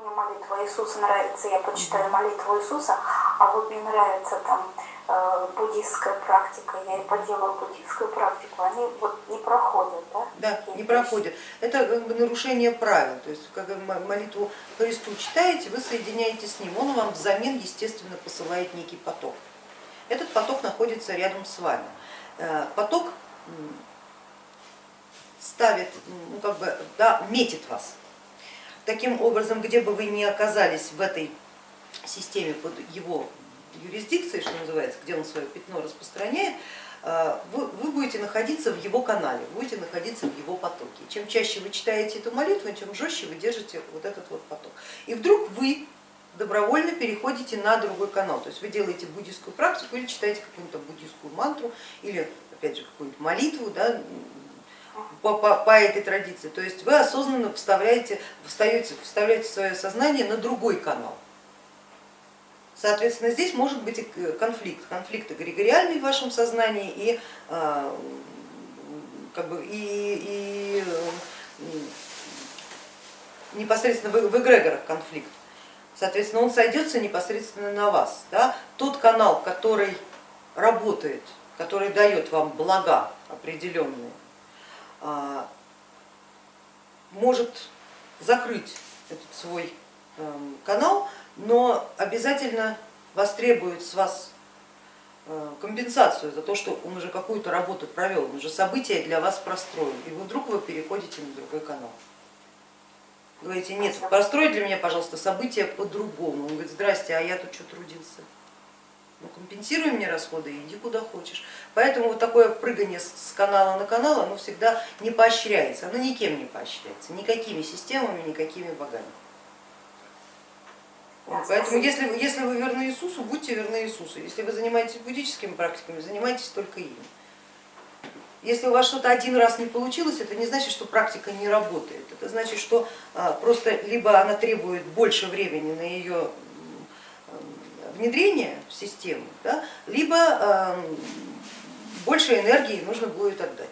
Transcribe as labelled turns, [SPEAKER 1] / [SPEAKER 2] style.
[SPEAKER 1] Мне молитва Иисуса нравится, я почитаю молитву Иисуса, а вот мне нравится там э, буддистская практика, я и поделаю буддистскую практику, они вот не проходят, да?
[SPEAKER 2] Да, не
[SPEAKER 1] вещи.
[SPEAKER 2] проходит. Это как бы нарушение правил. То есть, когда молитву Христу читаете, вы соединяетесь с Ним. Он вам взамен, естественно, посылает некий поток. Этот поток находится рядом с вами. Э, Поток ставит, ну как бы, да, метит вас. Таким образом, где бы вы ни оказались в этой системе под его юрисдикцией, что называется, где он свое пятно распространяет, э, вы, вы будете находиться в его канале, будете находиться в его потоке. Чем чаще вы читаете эту молитву, тем жестче вы держите вот этот вот поток. И вдруг вы добровольно переходите на другой канал, то есть вы делаете буддийскую практику или читаете какую-то буддийскую мантру, или опять же какую-нибудь молитву, да, по, по, по этой традиции. То есть вы осознанно вставляете, встаете, вставляете свое сознание на другой канал. Соответственно, здесь может быть конфликт, конфликт эгрегориальный в вашем сознании и, а, как бы, и, и непосредственно в, эгрегорах конфликт. Соответственно, он сойдется непосредственно на вас. Да? Тот канал, который работает, который дает вам блага определенные, может закрыть этот свой эм, канал, но обязательно востребует с вас э, компенсацию за то, что он уже какую-то работу провел, он уже события для вас простроил, и вы вдруг вы переходите на другой канал. Говорите, нет, построй для меня, пожалуйста, события по-другому. Он говорит, здрасте, а я тут что трудился? Ну, компенсируй мне расходы и иди куда хочешь. Поэтому вот такое прыгание с канала на канал, оно всегда не поощряется, оно никем не поощряется, никакими системами, никакими богами. Поэтому если, вы- если вы верны Иисусу, будьте верны Иисусу. Если вы занимаетесь буддическими практиками, занимайтесь только ими. Если у вас что-то один раз не получилось, это не значит, что практика не работает. Это значит, что а, просто либо она требует больше времени на ее внедрение в систему, да, либо а, больше энергии нужно будет отдать.